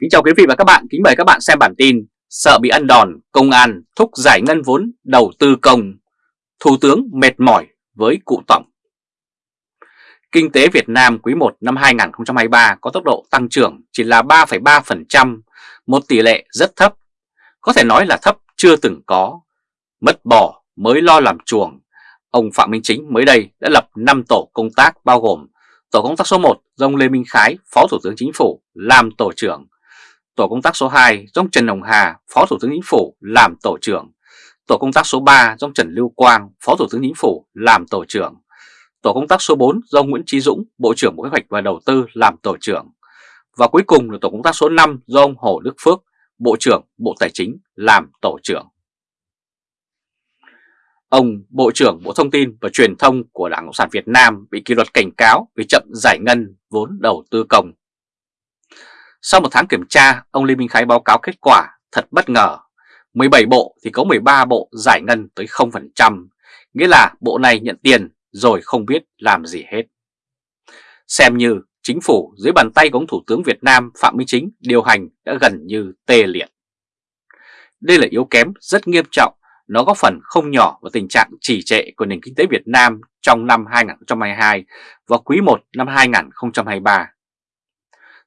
Kính chào quý vị và các bạn, kính mời các bạn xem bản tin Sợ bị ăn đòn, công an thúc giải ngân vốn đầu tư công. Thủ tướng mệt mỏi với cụ tổng. Kinh tế Việt Nam quý 1 năm 2023 có tốc độ tăng trưởng chỉ là 3,3%, một tỷ lệ rất thấp, có thể nói là thấp chưa từng có. Mất bỏ mới lo làm chuồng, ông Phạm Minh Chính mới đây đã lập 5 tổ công tác bao gồm Tổ công tác số 1 do ông Lê Minh Khái, Phó Thủ tướng Chính phủ làm tổ trưởng, Tổ công tác số 2 do Trần Hồng Hà, Phó Thủ tướng Chính phủ làm tổ trưởng. Tổ công tác số 3 do Trần Lưu Quang, Phó Thủ tướng Chính phủ làm tổ trưởng. Tổ công tác số 4 do Nguyễn Trí Dũng, Bộ trưởng Bộ Kế hoạch và Đầu tư làm tổ trưởng. Và cuối cùng là tổ công tác số 5 do ông Hồ Đức Phước, Bộ trưởng Bộ Tài chính làm tổ trưởng. Ông Bộ trưởng Bộ Thông tin và Truyền thông của Đảng Cộng sản Việt Nam bị kỷ luật cảnh cáo vì chậm giải ngân vốn đầu tư công. Sau một tháng kiểm tra, ông Lê Minh Khái báo cáo kết quả thật bất ngờ. 17 bộ thì có 13 bộ giải ngân tới 0%, nghĩa là bộ này nhận tiền rồi không biết làm gì hết. Xem như chính phủ dưới bàn tay của ông Thủ tướng Việt Nam Phạm Minh Chính điều hành đã gần như tê liệt. Đây là yếu kém rất nghiêm trọng, nó góp phần không nhỏ vào tình trạng trì trệ của nền kinh tế Việt Nam trong năm 2022 và quý 1 năm 2023.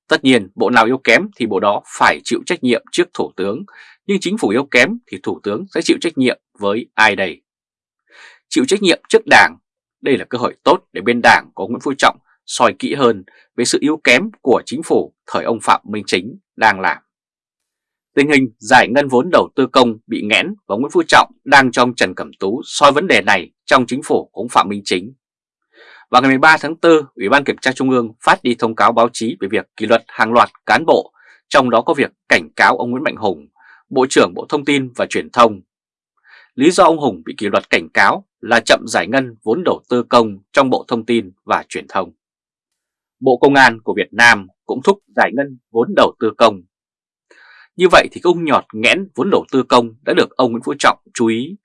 Tất nhiên bộ nào yếu kém thì bộ đó phải chịu trách nhiệm trước Thủ tướng, nhưng chính phủ yếu kém thì Thủ tướng sẽ chịu trách nhiệm với ai đây? Chịu trách nhiệm trước Đảng, đây là cơ hội tốt để bên Đảng có Nguyễn Phú Trọng soi kỹ hơn về sự yếu kém của chính phủ thời ông Phạm Minh Chính đang làm. Tình hình giải ngân vốn đầu tư công bị nghẽn và Nguyễn Phú Trọng đang trong Trần Cẩm Tú soi vấn đề này trong chính phủ của ông Phạm Minh Chính vào ngày 13 tháng 4, Ủy ban Kiểm tra Trung ương phát đi thông cáo báo chí về việc kỷ luật hàng loạt cán bộ, trong đó có việc cảnh cáo ông Nguyễn Mạnh Hùng, Bộ trưởng Bộ Thông tin và Truyền thông. Lý do ông Hùng bị kỷ luật cảnh cáo là chậm giải ngân vốn đầu tư công trong Bộ Thông tin và Truyền thông. Bộ Công an của Việt Nam cũng thúc giải ngân vốn đầu tư công. Như vậy thì công nhọt nghẽn vốn đầu tư công đã được ông Nguyễn Phú Trọng chú ý.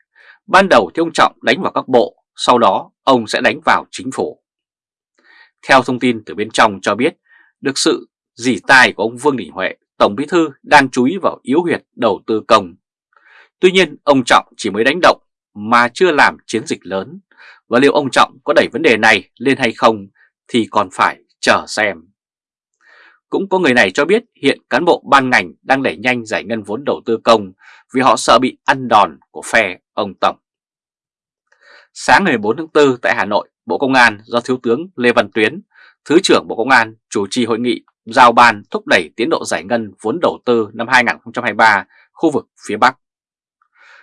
Ban đầu thì ông Trọng đánh vào các bộ, sau đó ông sẽ đánh vào chính phủ. Theo thông tin từ bên trong cho biết, được sự dỉ tai của ông Vương Đình Huệ, Tổng Bí Thư đang chú ý vào yếu huyệt đầu tư công. Tuy nhiên, ông Trọng chỉ mới đánh động mà chưa làm chiến dịch lớn, và liệu ông Trọng có đẩy vấn đề này lên hay không thì còn phải chờ xem. Cũng có người này cho biết hiện cán bộ ban ngành đang đẩy nhanh giải ngân vốn đầu tư công vì họ sợ bị ăn đòn của phe ông Tổng. Sáng ngày 14 tháng 4 tại Hà Nội, Bộ Công an do Thiếu tướng Lê Văn Tuyến, Thứ trưởng Bộ Công an chủ trì hội nghị giao ban thúc đẩy tiến độ giải ngân vốn đầu tư năm 2023 khu vực phía Bắc.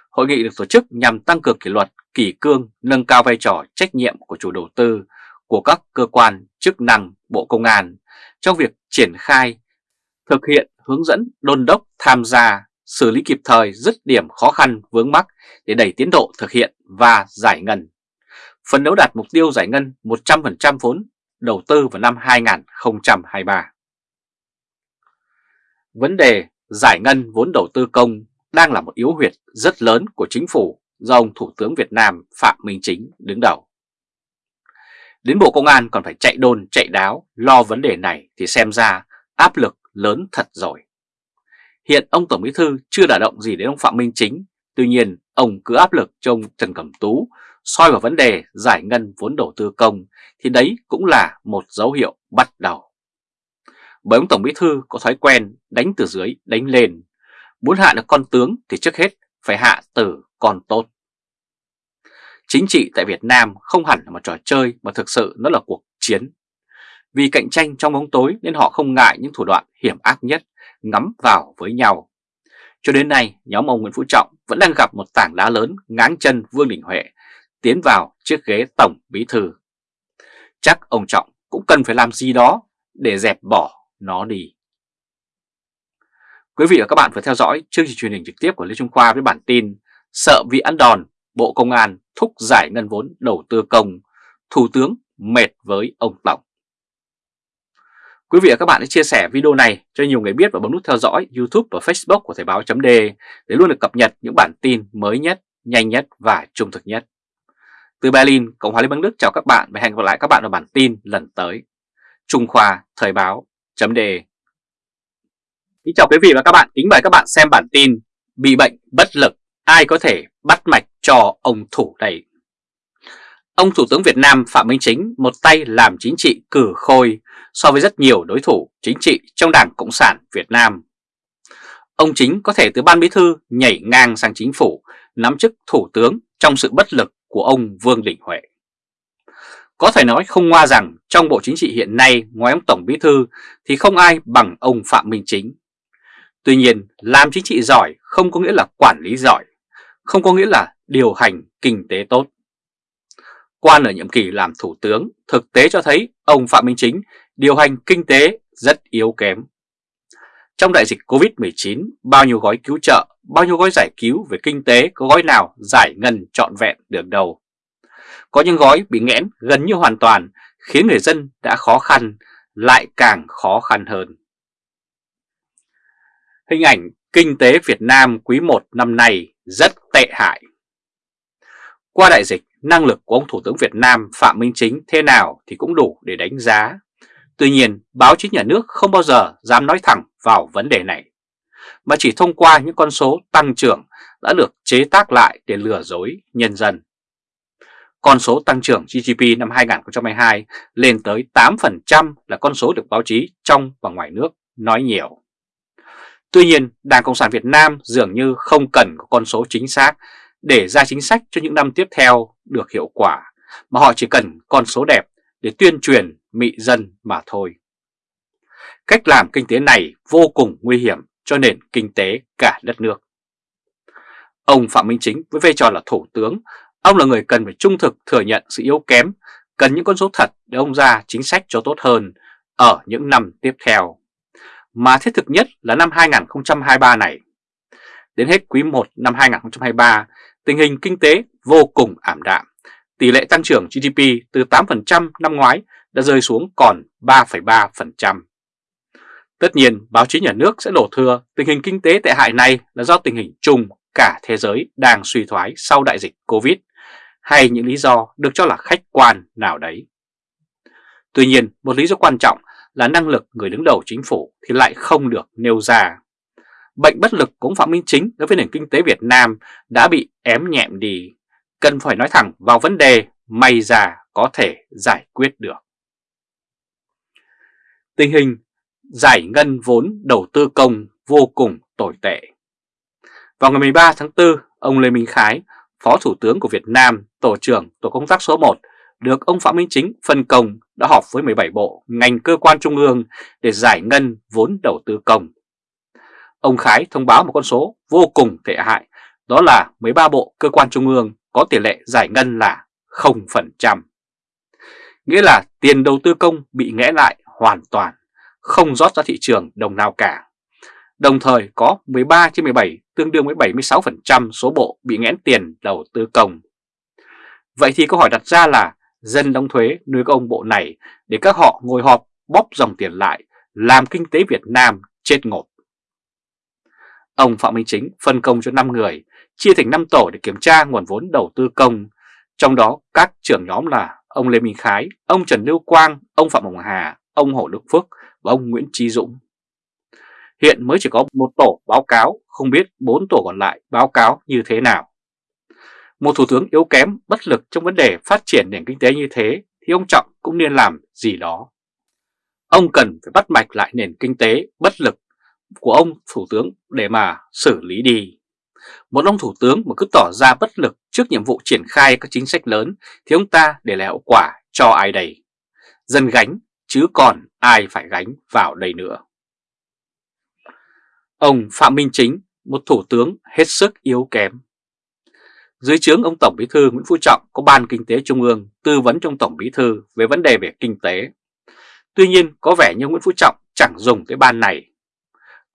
Hội nghị được tổ chức nhằm tăng cường kỷ luật, kỷ cương, nâng cao vai trò trách nhiệm của chủ đầu tư của các cơ quan chức năng Bộ Công an trong việc triển khai, thực hiện, hướng dẫn, đôn đốc, tham gia, xử lý kịp thời dứt điểm khó khăn vướng mắc để đẩy tiến độ thực hiện và giải ngân. Phần đấu đạt mục tiêu giải ngân 100% vốn đầu tư vào năm 2023. Vấn đề giải ngân vốn đầu tư công đang là một yếu huyệt rất lớn của chính phủ do ông Thủ tướng Việt Nam Phạm Minh Chính đứng đầu. Đến Bộ Công an còn phải chạy đôn, chạy đáo lo vấn đề này thì xem ra áp lực lớn thật rồi. Hiện ông Tổng Bí Thư chưa đả động gì đến ông Phạm Minh Chính, tuy nhiên ông cứ áp lực cho ông Trần Cẩm Tú soi vào vấn đề giải ngân vốn đầu tư công thì đấy cũng là một dấu hiệu bắt đầu. Bởi ông Tổng Bí Thư có thói quen đánh từ dưới đánh lên, muốn hạ được con tướng thì trước hết phải hạ từ con tốt. Chính trị tại Việt Nam không hẳn là một trò chơi mà thực sự nó là cuộc chiến. Vì cạnh tranh trong bóng tối nên họ không ngại những thủ đoạn hiểm ác nhất ngắm vào với nhau. Cho đến nay, nhóm ông Nguyễn Phú Trọng vẫn đang gặp một tảng đá lớn ngáng chân Vương Đình Huệ tiến vào chiếc ghế tổng bí thư. Chắc ông Trọng cũng cần phải làm gì đó để dẹp bỏ nó đi. Quý vị và các bạn vừa theo dõi chương trình truyền hình trực tiếp của Lê Trung Khoa với bản tin Sợ vì ăn đòn, Bộ Công an thúc giải ngân vốn đầu tư công, Thủ tướng mệt với ông Tổng. Quý vị và các bạn hãy chia sẻ video này cho nhiều người biết và bấm nút theo dõi YouTube và Facebook của Thời báo .d để luôn được cập nhật những bản tin mới nhất, nhanh nhất và trung thực nhất. Từ Berlin, Cộng hòa Liên bang Đức chào các bạn và hẹn gặp lại các bạn ở bản tin lần tới. Trung Khoa Thời báo .d Kính chào quý vị và các bạn, kính mời các bạn xem bản tin Bị bệnh bất lực, ai có thể bắt mạch cho ông thủ này Ông Thủ tướng Việt Nam Phạm Minh Chính một tay làm chính trị cử khôi so với rất nhiều đối thủ chính trị trong Đảng Cộng sản Việt Nam Ông Chính có thể từ ban bí thư nhảy ngang sang chính phủ, nắm chức thủ tướng trong sự bất lực của ông Vương Đình Huệ có thể nói không ngoa rằng trong Bộ Chính trị hiện nay ngoài ông Tổng Bí Thư thì không ai bằng ông Phạm Minh Chính. Tuy nhiên, làm chính trị giỏi không có nghĩa là quản lý giỏi, không có nghĩa là điều hành kinh tế tốt. Quan ở nhiệm kỳ làm thủ tướng thực tế cho thấy ông Phạm Minh Chính điều hành kinh tế rất yếu kém. Trong đại dịch Covid-19, bao nhiêu gói cứu trợ, bao nhiêu gói giải cứu về kinh tế có gói nào giải ngân trọn vẹn được đâu. Có những gói bị nghẽn gần như hoàn toàn khiến người dân đã khó khăn lại càng khó khăn hơn. Hình ảnh kinh tế Việt Nam quý 1 năm nay rất tệ hại. Qua đại dịch, năng lực của ông Thủ tướng Việt Nam Phạm Minh Chính thế nào thì cũng đủ để đánh giá. Tuy nhiên, báo chí nhà nước không bao giờ dám nói thẳng vào vấn đề này, mà chỉ thông qua những con số tăng trưởng đã được chế tác lại để lừa dối nhân dân. Con số tăng trưởng GDP năm 2022 lên tới 8% là con số được báo chí trong và ngoài nước nói nhiều. Tuy nhiên, Đảng Cộng sản Việt Nam dường như không cần có con số chính xác để ra chính sách cho những năm tiếp theo được hiệu quả, mà họ chỉ cần con số đẹp để tuyên truyền mị dân mà thôi. Cách làm kinh tế này vô cùng nguy hiểm cho nền kinh tế cả đất nước. Ông Phạm Minh Chính với vai trò là Thủ tướng Ông là người cần phải trung thực thừa nhận sự yếu kém, cần những con số thật để ông ra chính sách cho tốt hơn ở những năm tiếp theo. Mà thiết thực nhất là năm 2023 này. Đến hết quý 1 năm 2023, tình hình kinh tế vô cùng ảm đạm. Tỷ lệ tăng trưởng GDP từ 8% năm ngoái đã rơi xuống còn 3,3%. Tất nhiên, báo chí nhà nước sẽ đổ thừa tình hình kinh tế tệ hại này là do tình hình chung cả thế giới đang suy thoái sau đại dịch Covid hay những lý do được cho là khách quan nào đấy. Tuy nhiên, một lý do quan trọng là năng lực người đứng đầu chính phủ thì lại không được nêu ra. Bệnh bất lực của ông Phạm Minh Chính đối với nền kinh tế Việt Nam đã bị ém nhẹm đi, cần phải nói thẳng vào vấn đề may ra có thể giải quyết được. Tình hình giải ngân vốn đầu tư công vô cùng tồi tệ. Vào ngày 13 tháng 4, ông Lê Minh Khái, Phó Thủ tướng của Việt Nam, Tổ trưởng Tổ công tác số 1, được ông Phạm Minh Chính phân công đã họp với 17 bộ, ngành cơ quan trung ương để giải ngân vốn đầu tư công. Ông Khái thông báo một con số vô cùng tệ hại, đó là 13 bộ cơ quan trung ương có tỷ lệ giải ngân là 0%. Nghĩa là tiền đầu tư công bị nghẽ lại hoàn toàn, không rót ra thị trường đồng nào cả. Đồng thời có 13 trên 17 tương đương với 76% số bộ bị nghẽn tiền đầu tư công. Vậy thì câu hỏi đặt ra là dân đóng thuế nuôi các ông bộ này để các họ ngồi họp bóp dòng tiền lại làm kinh tế Việt Nam chết ngột. Ông Phạm Minh Chính phân công cho 5 người, chia thành 5 tổ để kiểm tra nguồn vốn đầu tư công, trong đó các trưởng nhóm là ông Lê Minh Khái, ông Trần Lưu Quang, ông Phạm Hồng Hà, ông Hồ Đức Phước và ông Nguyễn Trí Dũng. Hiện mới chỉ có một tổ báo cáo, không biết bốn tổ còn lại báo cáo như thế nào. Một thủ tướng yếu kém, bất lực trong vấn đề phát triển nền kinh tế như thế thì ông Trọng cũng nên làm gì đó. Ông cần phải bắt mạch lại nền kinh tế bất lực của ông thủ tướng để mà xử lý đi. Một ông thủ tướng mà cứ tỏ ra bất lực trước nhiệm vụ triển khai các chính sách lớn thì ông ta để lại hậu quả cho ai đây? Dân gánh chứ còn ai phải gánh vào đây nữa. Ông Phạm Minh Chính, một thủ tướng hết sức yếu kém. Dưới trướng ông Tổng Bí thư Nguyễn Phú Trọng có Ban Kinh tế Trung ương tư vấn trong Tổng Bí thư về vấn đề về kinh tế. Tuy nhiên có vẻ như Nguyễn Phú Trọng chẳng dùng tới ban này.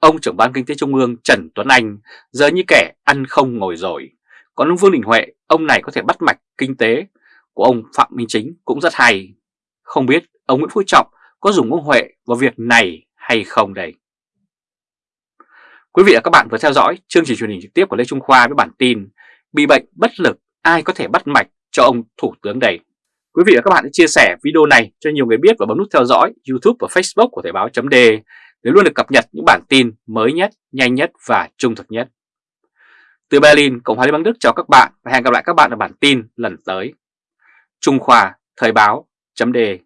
Ông trưởng Ban Kinh tế Trung ương Trần Tuấn Anh giờ như kẻ ăn không ngồi rồi. Còn ông Vương Đình Huệ, ông này có thể bắt mạch kinh tế của ông Phạm Minh Chính cũng rất hay. Không biết ông Nguyễn Phú Trọng có dùng ông Huệ vào việc này hay không đây? Quý vị và các bạn vừa theo dõi chương trình truyền hình trực tiếp của Lê Trung Khoa với bản tin Bị bệnh bất lực ai có thể bắt mạch cho ông Thủ tướng đây. Quý vị và các bạn hãy chia sẻ video này cho nhiều người biết và bấm nút theo dõi YouTube và Facebook của Thời báo .d để luôn được cập nhật những bản tin mới nhất, nhanh nhất và trung thực nhất. Từ Berlin, Cộng hòa Liên bang Đức chào các bạn và hẹn gặp lại các bạn ở bản tin lần tới. Trung Khoa Thời báo chấm đề